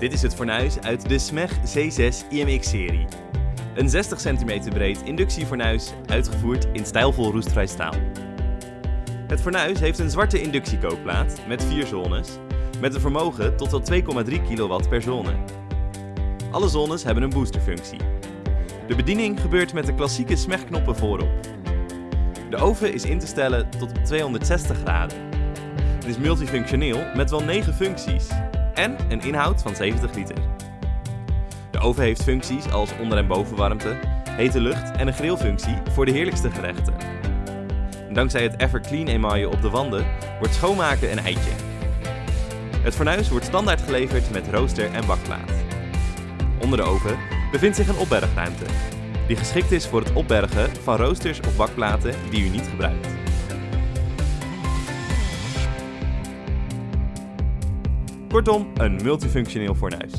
Dit is het fornuis uit de SMEG C6 IMX-serie. Een 60 cm breed inductiefornuis, uitgevoerd in stijlvol roestvrij staal. Het fornuis heeft een zwarte inductiekookplaat met vier zones, met een vermogen tot wel 2,3 kW per zone. Alle zones hebben een boosterfunctie. De bediening gebeurt met de klassieke SMEG-knoppen voorop. De oven is in te stellen tot op 260 graden. Het is multifunctioneel met wel 9 functies en een inhoud van 70 liter. De oven heeft functies als onder- en bovenwarmte, hete lucht en een grillfunctie voor de heerlijkste gerechten. Dankzij het Everclean emaille op de wanden wordt schoonmaken een eitje. Het fornuis wordt standaard geleverd met rooster en bakplaat. Onder de oven bevindt zich een opbergruimte, die geschikt is voor het opbergen van roosters of bakplaten die u niet gebruikt. Kortom, een multifunctioneel fornuis.